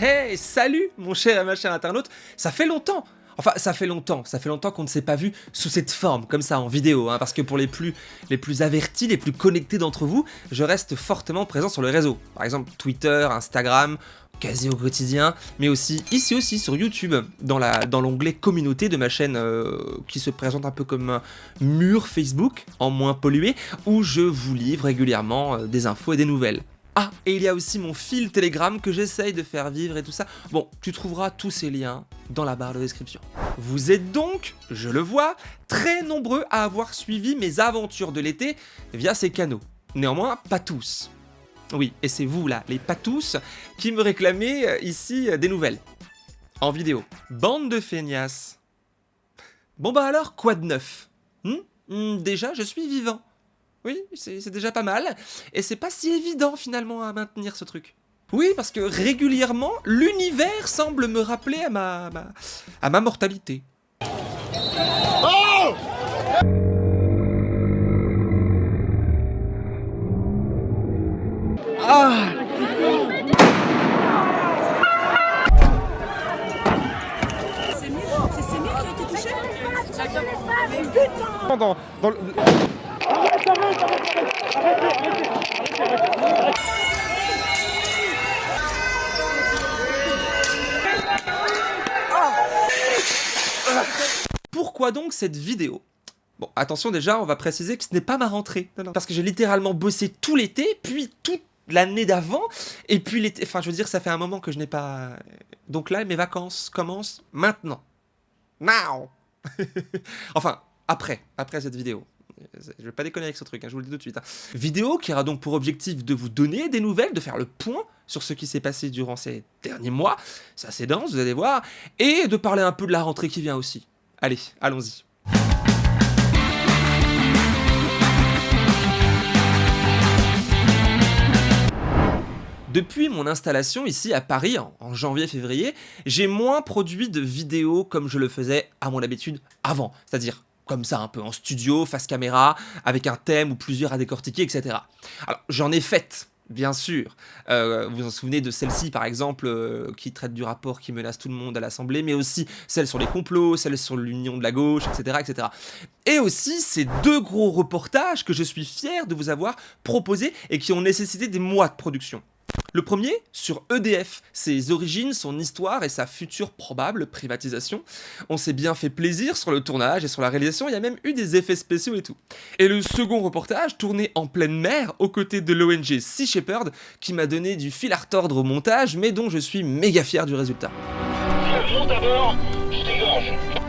Hey, salut mon cher et ma chère internaute, ça fait longtemps Enfin, ça fait longtemps, ça fait longtemps qu'on ne s'est pas vu sous cette forme, comme ça, en vidéo, hein, parce que pour les plus, les plus avertis, les plus connectés d'entre vous, je reste fortement présent sur le réseau. Par exemple, Twitter, Instagram, quasi au quotidien, mais aussi ici aussi sur YouTube, dans l'onglet dans communauté de ma chaîne euh, qui se présente un peu comme un mur Facebook, en moins pollué, où je vous livre régulièrement euh, des infos et des nouvelles. Ah, et il y a aussi mon fil Telegram que j'essaye de faire vivre et tout ça. Bon, tu trouveras tous ces liens dans la barre de description. Vous êtes donc, je le vois, très nombreux à avoir suivi mes aventures de l'été via ces canaux. Néanmoins, pas tous. Oui, et c'est vous là, les pas tous, qui me réclamez euh, ici euh, des nouvelles. En vidéo. Bande de feignasses. Bon bah alors, quoi de neuf? Hmm? Hmm, Déjà, je suis vivant. Oui, c'est déjà pas mal. Et c'est pas si évident finalement à maintenir ce truc. Oui, parce que régulièrement, l'univers semble me rappeler à ma, à ma mortalité. Oh ah C'est Samir qui a été touché? Dans, dans le... Pourquoi donc cette vidéo? Bon, attention déjà, on va préciser que ce n'est pas ma rentrée. Parce que j'ai littéralement bossé tout l'été, puis toute l'année d'avant, et puis l'été... Enfin, je veux dire, ça fait un moment que je n'ai pas... Donc là, mes vacances commencent maintenant. Now Enfin, après, après cette vidéo. Je vais pas déconner avec ce truc, hein, je vous le dis tout de suite. Hein. Vidéo qui aura donc pour objectif de vous donner des nouvelles, de faire le point sur ce qui s'est passé durant ces derniers mois. C'est assez dense, vous allez voir. Et de parler un peu de la rentrée qui vient aussi. Allez, allons-y. Depuis mon installation ici à Paris en janvier-février, j'ai moins produit de vidéos comme je le faisais à mon habitude avant, c'est-à-dire comme ça, un peu en studio, face caméra, avec un thème ou plusieurs à décortiquer, etc. Alors, j'en ai fait, bien sûr. Euh, vous vous en souvenez de celle-ci, par exemple, euh, qui traite du rapport qui menace tout le monde à l'Assemblée, mais aussi celle sur les complots, celle sur l'union de la gauche, etc., etc. Et aussi ces deux gros reportages que je suis fier de vous avoir proposés et qui ont nécessité des mois de production. Le premier, sur EDF, ses origines, son histoire et sa future probable privatisation. On s'est bien fait plaisir sur le tournage et sur la réalisation, il y a même eu des effets spéciaux et tout. Et le second reportage, tourné en pleine mer, aux côtés de l'ONG Sea Shepherd, qui m'a donné du fil à retordre au montage, mais dont je suis méga fier du résultat.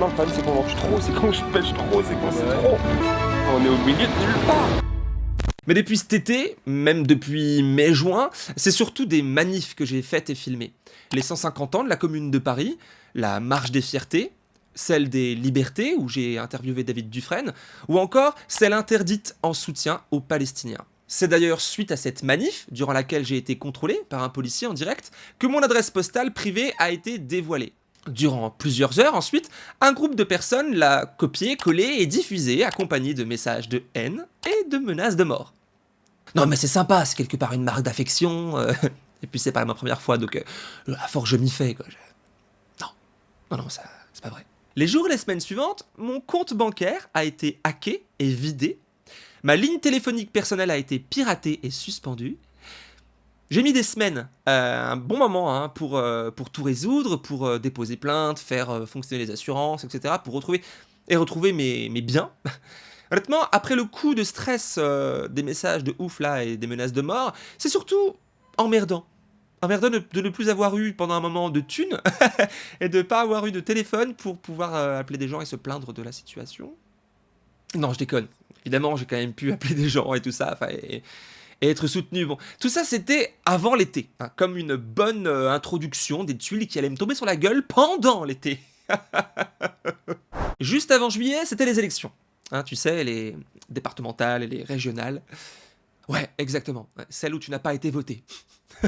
Non, le problème c'est qu'on mange trop, c'est quand je pêche trop, c'est qu'on c'est trop. On est au milieu de nulle part. Mais depuis cet été, même depuis mai-juin, c'est surtout des manifs que j'ai faites et filmées. Les 150 ans de la Commune de Paris, la Marche des Fiertés, celle des Libertés, où j'ai interviewé David Dufresne, ou encore celle interdite en soutien aux Palestiniens. C'est d'ailleurs suite à cette manif, durant laquelle j'ai été contrôlé par un policier en direct, que mon adresse postale privée a été dévoilée. Durant plusieurs heures ensuite, un groupe de personnes l'a copié, collé et diffusé, accompagné de messages de haine et de menaces de mort. Non mais c'est sympa, c'est quelque part une marque d'affection, euh, et puis c'est pas ma première fois, donc euh, à force je m'y fais, quoi. Non, non, non, c'est pas vrai. Les jours et les semaines suivantes, mon compte bancaire a été hacké et vidé, ma ligne téléphonique personnelle a été piratée et suspendue, j'ai mis des semaines, euh, un bon moment, hein, pour, euh, pour tout résoudre, pour euh, déposer plainte, faire fonctionner les assurances, etc., pour retrouver et retrouver mes, mes biens. Honnêtement, après le coup de stress des messages de ouf là et des menaces de mort, c'est surtout emmerdant. Emmerdant de, de, ne plus avoir eu pendant un moment de thunes et de ne pas avoir eu de téléphone pour pouvoir appeler des gens et se plaindre de la situation. Non, je déconne. Évidemment, j'ai quand même pu appeler des gens et tout ça. Et, et être soutenu. Bon, tout ça c'était avant l'été, hein, comme une bonne euh, introduction des tuiles qui allaient me tomber sur la gueule pendant l'été. Juste avant juillet, c'était les élections. Hein, tu sais, les départementales et les régionales. Ouais, exactement. Celle où tu n'as pas été voté.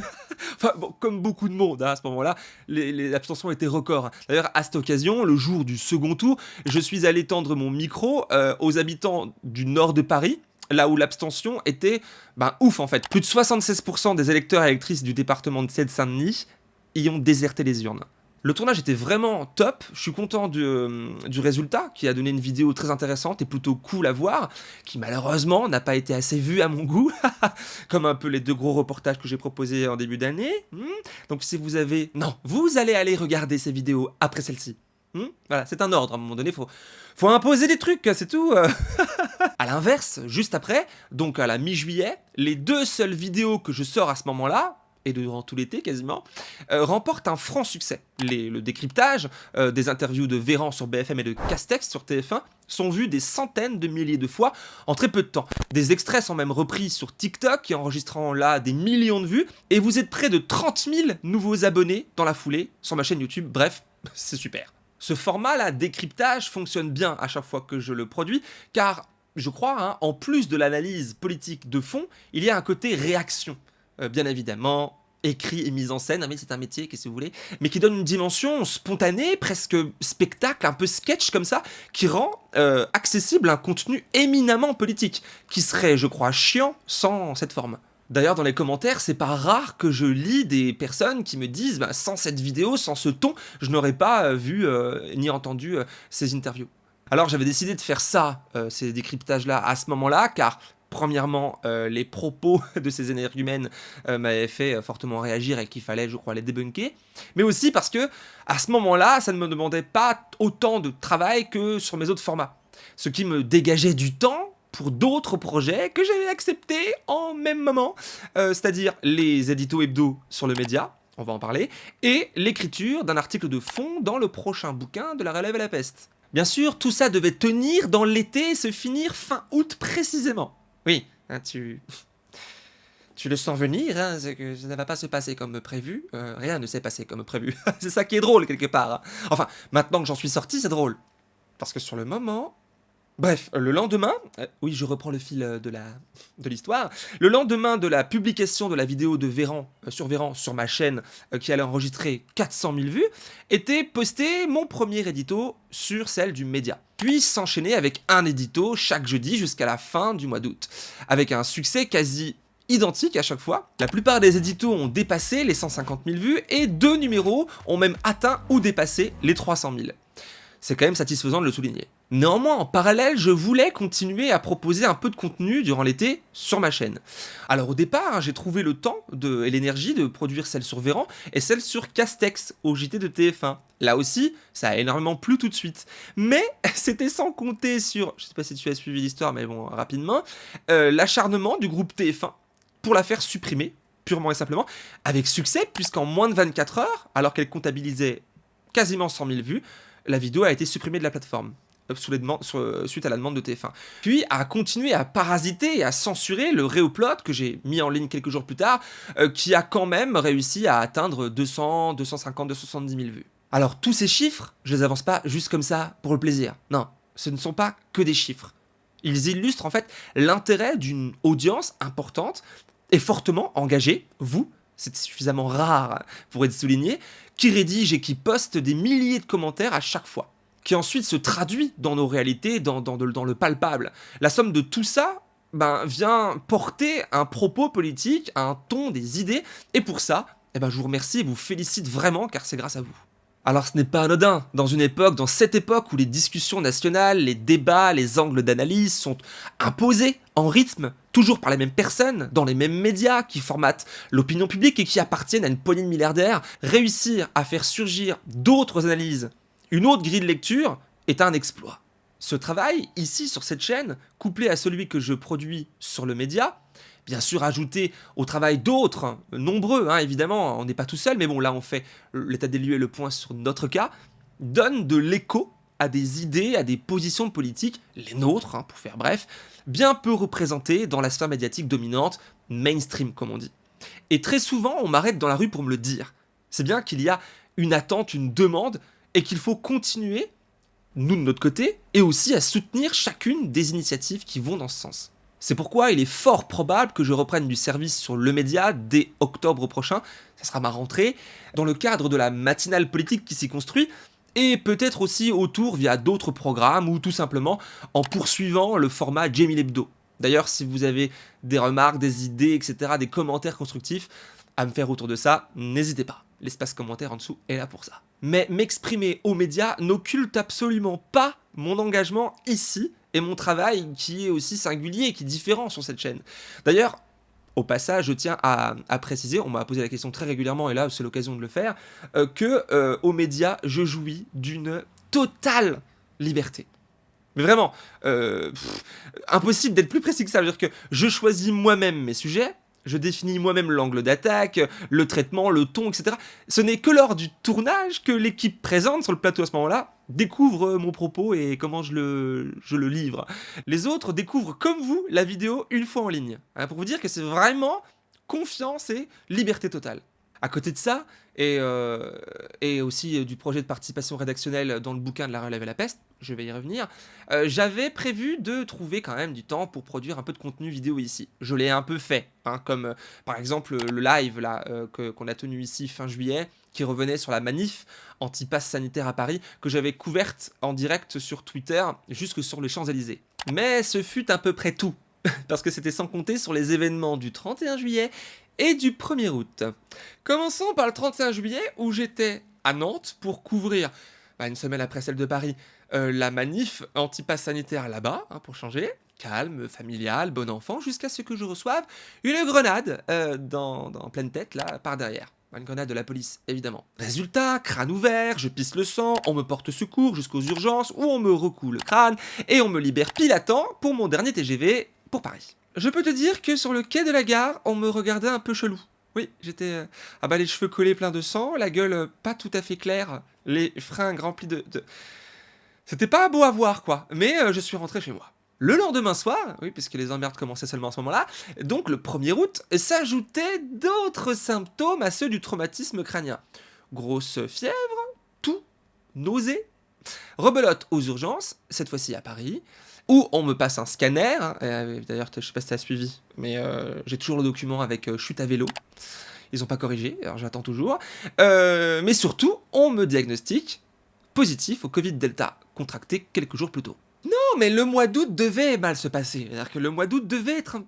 enfin, bon, comme beaucoup de monde hein, à ce moment-là, les, abstentions étaient records. D'ailleurs, à cette occasion, le jour du second tour, je suis allé tendre mon micro euh, aux habitants du nord de Paris, là où l'abstention était ben, ouf en fait. Plus de 76% des électeurs et électrices du département de Seine-Saint-Denis y ont déserté les urnes. Le tournage était vraiment top, je suis content du, euh, du, résultat, qui a donné une vidéo très intéressante et plutôt cool à voir, qui malheureusement n'a pas été assez vue à mon goût, comme un peu les deux gros reportages que j'ai proposés en début d'année. Hmm. Donc si vous avez... Non, vous allez aller regarder ces vidéos après celle-ci. Hmm. voilà, c'est un ordre, à un moment donné, faut, faut imposer des trucs, c'est tout. à l'inverse, juste après, donc à la mi-juillet, les deux seules vidéos que je sors à ce moment-là, et durant tout l'été quasiment, euh, remporte un franc succès. le décryptage euh, des interviews de Véran sur BFM et de Castex sur TF1 sont vus des centaines de milliers de fois en très peu de temps. Des extraits sont même repris sur TikTok, enregistrant là des millions de vues, et vous êtes près de 30 000 nouveaux abonnés dans la foulée sur ma chaîne YouTube. Bref, c'est super. Ce format-là, décryptage, fonctionne bien à chaque fois que je le produis, car je crois, hein, en plus de l'analyse politique de fond, il y a un côté réaction. Euh, bien évidemment, écrit et mise en scène, ah, mais c'est un métier, qu'est-ce que vous voulez, mais qui donne une dimension spontanée, presque spectacle, un peu sketch comme ça, qui rend euh, accessible un contenu éminemment politique, qui serait, je crois, chiant sans cette forme. D'ailleurs, dans les commentaires, c'est pas rare que je lis des personnes qui me disent bah, sans cette vidéo, sans ce ton, je n'aurais pas euh, vu ni entendu ces interviews ». Alors j'avais décidé de faire ça, ces décryptages-là, à ce moment-là, car Premièrement, euh, les propos de ces énergumènes euh, m'avaient fait euh, fortement réagir et qu'il fallait, je crois, les débunker. Mais aussi parce que, à ce moment-là, ça ne me demandait pas autant de travail que sur mes autres formats. Ce qui me dégageait du temps pour d'autres projets que j'avais acceptés en même moment. C'est-à-dire les éditos hebdo sur le média, on va en parler, et l'écriture d'un article de fond dans le prochain bouquin de la relève à la peste. Bien sûr, tout ça devait tenir dans l'été et se finir fin août précisément. Oui, hein, tu... Tu le sens venir, hein, que ça ne va pas se passer comme prévu. Euh, rien ne s'est passé comme prévu. c'est ça qui est drôle, quelque part. Hein. Enfin, maintenant que j'en suis sorti, c'est drôle. Parce que sur le moment, Bref, le lendemain, euh, oui je reprends le fil euh, de l'histoire, le lendemain de la publication de la vidéo de Véran, euh, sur Véran sur ma chaîne qui allait enregistrer 400 000 vues, était posté mon premier édito sur celle du média. Puis s'enchaîner avec un édito chaque jeudi jusqu'à la fin du mois d'août, avec un succès quasi identique à chaque fois. La plupart des éditos ont dépassé les 150 000 vues et deux numéros ont même atteint ou dépassé les 300 000. C'est quand même satisfaisant de le souligner. Néanmoins, en parallèle, je voulais continuer à proposer un peu de contenu durant l'été sur ma chaîne. Alors au départ, hein, j'ai trouvé le temps et l'énergie de produire celle sur Véran et celle sur Castex au JT de TF1. Là aussi, ça a énormément plu tout de suite. Mais c'était sans compter sur, je sais pas si tu as suivi l'histoire, mais bon, rapidement, euh, l'acharnement du groupe TF1 pour la faire supprimer, purement et simplement, avec succès, puisqu'en moins de 24 heures, alors qu'elle comptabilisait quasiment 100 000 vues, la vidéo a été supprimée de la plateforme. Euh, suite à la demande de TF1. Puis a continué à parasiter et à censurer le Réoplot que j'ai mis en ligne quelques jours plus tard, euh, qui a quand même réussi à atteindre 200, 250, 270 000 vues. Alors tous ces chiffres, je les avance pas juste comme ça pour le plaisir. Non, ce ne sont pas que des chiffres. Ils illustrent en fait l'intérêt d'une audience importante et fortement engagée, vous, c'est suffisamment rare pour être souligné, qui rédige et qui poste des milliers de commentaires à chaque fois qui ensuite se traduit dans nos réalités, dans, le palpable. La somme de tout ça ben, vient porter un propos politique, un ton, des idées, et pour ça, eh ben, je vous remercie et vous félicite vraiment, car c'est grâce à vous. Alors ce n'est pas anodin, dans une époque, dans cette époque où les discussions nationales, les débats, les angles d'analyse sont imposés en rythme, toujours par les mêmes personnes, dans les mêmes médias qui formatent l'opinion publique et qui appartiennent à une poignée de milliardaires, réussir à faire surgir d'autres analyses une autre grille de lecture est un exploit. Ce travail, ici sur cette chaîne, couplé à celui que je produis sur le média, bien sûr ajouté au travail d'autres, nombreux hein, évidemment, on n'est pas tout seul, mais bon là on fait l'état des lieux et le point sur notre cas, donne de l'écho à des idées, à des positions politiques, les nôtres hein, pour faire bref, bien peu représentées dans la sphère médiatique dominante, mainstream comme on dit. Et très souvent on m'arrête dans la rue pour me le dire. C'est bien qu'il y a une attente, une demande et qu'il faut continuer, nous de notre côté, et aussi à soutenir chacune des initiatives qui vont dans ce sens. C'est pourquoi il est fort probable que je reprenne du service sur le média dès octobre prochain, ça sera ma rentrée, dans le cadre de la matinale politique qui s'y construit, et peut-être aussi autour via d'autres programmes ou tout simplement en poursuivant le format Jamie Lebdo. D'ailleurs, si vous avez des remarques, des idées, etc., des commentaires constructifs à me faire autour de ça, n'hésitez pas. L'espace commentaire en dessous est là pour ça. Mais m'exprimer aux médias n'occulte absolument pas mon engagement ici et mon travail qui est aussi singulier qui est différent sur cette chaîne. D'ailleurs, au passage, je tiens à, préciser, on m'a posé la question très régulièrement, et là c'est l'occasion de le faire, euh, que euh, aux médias, je jouis d'une totale liberté. Mais vraiment, euh, impossible d'être plus précis que ça. C'est-à-dire que je choisis moi-même mes sujets, je définis moi-même l'angle d'attaque, le traitement, le ton, etc. Ce n'est que lors du tournage que l'équipe présente sur le plateau à ce moment-là découvre mon propos et comment je le, livre. Les autres découvrent comme vous la vidéo une fois en ligne. Hein, pour vous dire que c'est vraiment confiance et liberté totale. À côté de ça, et, euh, et aussi euh, du projet de participation rédactionnelle dans le bouquin de La Relève et la Peste, je vais y revenir, euh, j'avais prévu de trouver quand même du temps pour produire un peu de contenu vidéo ici. Je l'ai un peu fait, hein, comme par exemple le live là qu'on a tenu ici fin juillet, qui revenait sur la manif anti-pass sanitaire à Paris, que j'avais couverte en direct sur Twitter, jusque sur les Champs-Élysées. Mais ce fut à peu près tout, parce que c'était sans compter sur les événements du 31 juillet et du 1er août. Commençons par le 31 juillet où j'étais à Nantes pour couvrir, bah, une semaine après celle de Paris, euh, la manif anti-pass sanitaire là-bas, hein, pour changer. Calme, familial, bon enfant, jusqu'à ce que je reçoive une grenade euh, dans, dans pleine tête, là, par derrière. Une grenade de la police, évidemment. Résultat, crâne ouvert, je pisse le sang, on me porte secours jusqu'aux urgences, où on me recoule le crâne, et on me libère pile à temps pour mon dernier TGV pour Paris. Je peux te dire que sur le quai de la gare, on me regardait un peu chelou. Oui, j'étais... Euh, ah bah les cheveux collés pleins de sang, la gueule euh, pas tout à fait claire, les fringues remplis de... C'était pas beau à voir, quoi. Mais euh, je suis rentré chez moi. Le lendemain soir, oui, puisque les emmerdes commençaient seulement à ce moment-là, donc le 1er août, s'ajoutaient d'autres symptômes à ceux du traumatisme crânien. Grosse fièvre, tout, nausée, rebelote aux urgences, cette fois-ci à Paris, où on me passe un scanner, hein, euh, d'ailleurs je sais pas si as suivi, mais euh, j'ai toujours le document avec euh, chute à vélo, ils ont pas corrigé, alors j'attends toujours, mais surtout on me diagnostique positif au Covid Delta, contracté quelques jours plus tôt. Non, mais le mois d'août devait mal se passer, c'est-à-dire que le mois d'août devait être un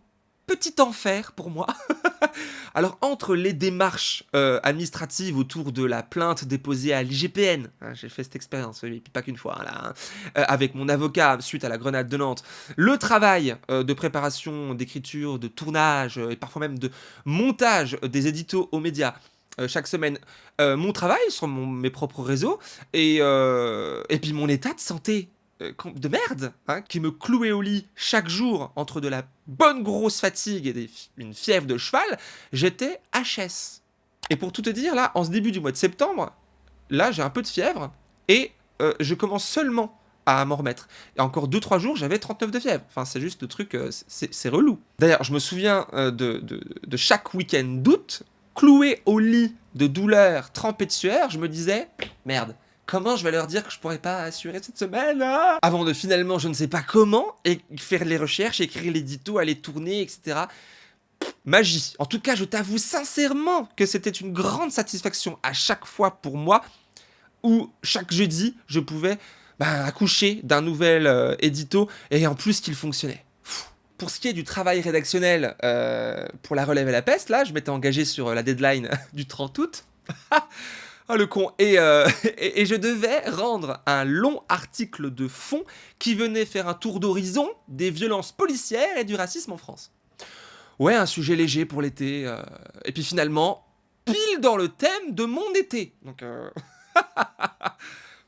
petit enfer pour moi. Alors, entre les démarches euh, administratives autour de la plainte déposée à l'IGPN, hein, j'ai fait cette expérience, oui, pas qu'une fois, hein, hein, euh, avec mon avocat suite à la grenade de Nantes, le travail euh, de préparation, d'écriture, de tournage et parfois même de montage des éditos aux médias, chaque semaine mon travail sur mes propres réseaux et, et puis mon état de santé de merde, hein, qui me clouait au lit chaque jour entre de la bonne grosse fatigue et une fièvre de cheval, j'étais HS. Et pour tout te dire, là, en ce début du mois de septembre, là, j'ai un peu de fièvre et euh, je commence seulement à m'en remettre. Et encore 2-3 jours, j'avais 39 de fièvre. Enfin, c'est juste le truc, euh, c'est relou. D'ailleurs, je me souviens de, de chaque week-end d'août, cloué au lit de douleur, trempé de sueur, je me disais, merde, Comment je vais leur dire que je pourrais pas assurer cette semaine hein Avant de finalement, je ne sais pas comment, et faire les recherches, écrire l'édito, aller tourner, etc. magie. En tout cas, je t'avoue sincèrement que c'était une grande satisfaction à chaque fois pour moi, où chaque jeudi, je pouvais bah, accoucher d'un nouvel euh, édito, et en plus qu'il fonctionnait. Pour ce qui est du travail rédactionnel euh, pour la relève et la peste, là, je m'étais engagé sur la deadline du 30 août. Oh le con euh, et, et, je devais rendre un long article de fond qui venait faire un tour d'horizon des violences policières et du racisme en France. Ouais, un sujet léger pour l'été. Euh, et puis finalement, pile dans le thème de mon été. Donc, euh,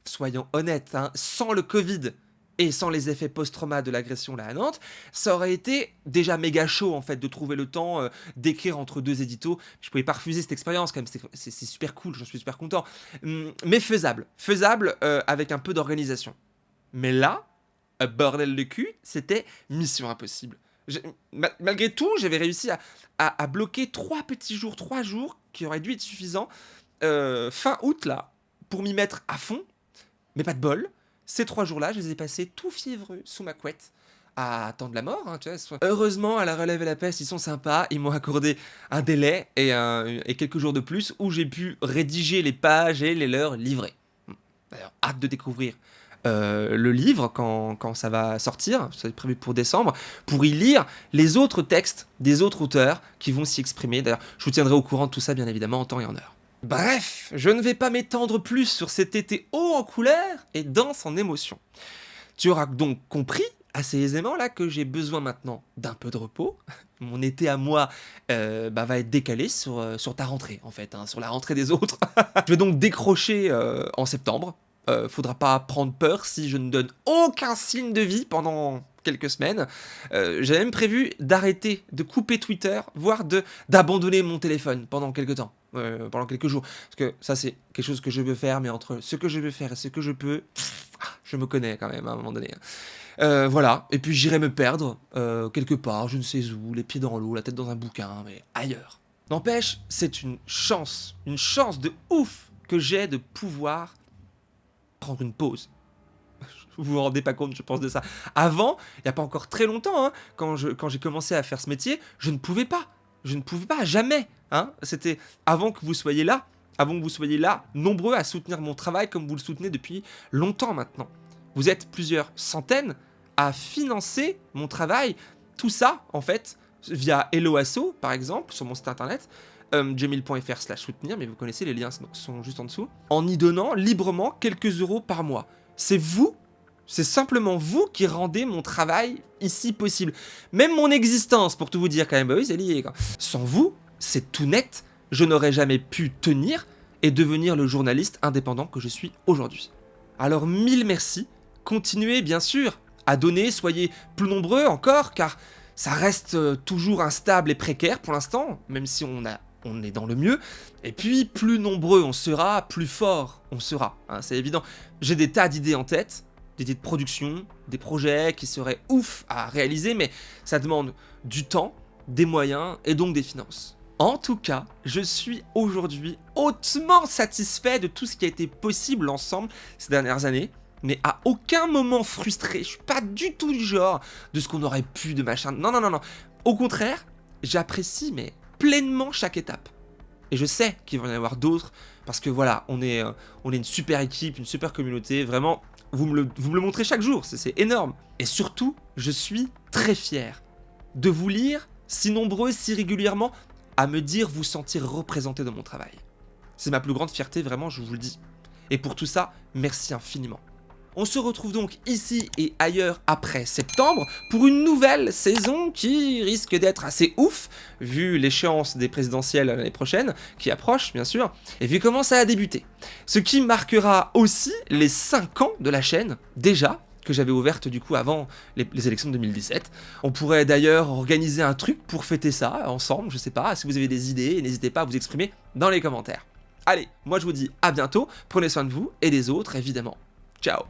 soyons honnêtes, hein, sans le Covid, et sans les effets post-trauma de l'agression là à Nantes, ça aurait été déjà méga chaud en fait de trouver le temps euh, d'écrire entre deux éditos. Je pouvais pas refuser cette expérience quand même, c'est super cool, j'en suis super content. Hum, mais faisable, faisable euh, avec un peu d'organisation. Mais là, bordel de cul, c'était mission impossible. malgré tout, j'avais réussi à, bloquer trois petits jours, trois jours qui auraient dû être suffisants euh, fin août là pour m'y mettre à fond, mais pas de bol. Ces trois jours-là, je les ai passés tout fiévreux sous ma couette à attendre la mort. Hein. Heureusement, à la relève et la peste, ils sont sympas. Ils m'ont accordé un délai et, quelques jours de plus où j'ai pu rédiger les pages et les leur livrer. D'ailleurs, hâte de découvrir euh, le livre quand, quand, ça va sortir, c'est prévu pour décembre, pour y lire les autres textes des autres auteurs qui vont s'y exprimer. D'ailleurs, je vous tiendrai au courant de tout ça, bien évidemment, en temps et en heure. Bref, je ne vais pas m'étendre plus sur cet été haut en couleur et dense en émotions. Tu auras donc compris assez aisément là que j'ai besoin maintenant d'un peu de repos. Mon été à moi euh, bah, va être décalé sur, euh, sur ta rentrée en fait, hein, sur la rentrée des autres. je vais donc décrocher euh, en septembre. faudra pas prendre peur si je ne donne aucun signe de vie pendant quelques semaines. J'avais même prévu d'arrêter, de couper Twitter, voire d'abandonner mon téléphone pendant quelques temps, pendant quelques jours. Parce que ça c'est quelque chose que je veux faire, mais entre ce que je veux faire et ce que je peux, je me connais quand même à un moment donné. Hein. Euh, voilà, et puis j'irai me perdre euh, quelque part, je ne sais où, les pieds dans l'eau, la tête dans un bouquin, mais ailleurs. N'empêche, c'est une chance, une chance de ouf que j'ai de pouvoir prendre une pause. Vous vous rendez pas compte, je pense, de ça. Avant, il n'y a pas encore très longtemps, hein, quand j'ai commencé à faire ce métier, je ne pouvais pas. Je ne pouvais pas, jamais. Hein. C'était avant que vous soyez là, avant que vous soyez là, nombreux à soutenir mon travail comme vous le soutenez depuis longtemps maintenant. Vous êtes plusieurs centaines à financer mon travail. Tout ça, en fait, via Helloasso, par exemple, sur mon site internet, euh, slash soutenir, mais vous connaissez, les liens sont juste en dessous, en y donnant librement quelques euros par mois. C'est vous, c'est simplement vous qui rendez mon travail ici possible. Même mon existence, pour tout vous dire quand même, bah oui, c'est lié. Sans vous, c'est tout net, je n'aurais jamais pu tenir et devenir le journaliste indépendant que je suis aujourd'hui. Alors mille merci, continuez bien sûr à donner, soyez plus nombreux encore, car ça reste euh, toujours instable et précaire pour l'instant, même si on, est dans le mieux. Et puis, plus nombreux on sera, plus fort on sera, hein, c'est évident. J'ai des tas d'idées en tête, des idées de production, des projets qui seraient ouf à réaliser, mais ça demande du temps, des moyens et donc des finances. En tout cas, je suis aujourd'hui hautement satisfait de tout ce qui a été possible ensemble ces dernières années mais à aucun moment frustré. Je suis pas du tout du genre de ce qu'on aurait pu, de machin. Non, non, non, non. Au contraire, j'apprécie, mais pleinement chaque étape. Et je sais qu'il va y en avoir d'autres, parce que voilà, on est, euh, on est une super équipe, une super communauté. Vraiment, vous me le, vous me le montrez chaque jour, c'est énorme. Et surtout, je suis très fier de vous lire si nombreux, si régulièrement, à me dire vous sentir représenté dans mon travail. C'est ma plus grande fierté, vraiment, je vous le dis. Et pour tout ça, merci infiniment. On se retrouve donc ici et ailleurs après septembre pour une nouvelle saison qui risque d'être assez ouf, vu l'échéance des présidentielles l'année prochaine, qui approche bien sûr, et vu comment ça a débuté. Ce qui marquera aussi les 5 ans de la chaîne, déjà, que j'avais ouverte du coup avant les, élections de 2017. On pourrait d'ailleurs organiser un truc pour fêter ça ensemble, je sais pas, si vous avez des idées, n'hésitez pas à vous exprimer dans les commentaires. Allez, moi je vous dis à bientôt, prenez soin de vous et des autres évidemment. Ciao.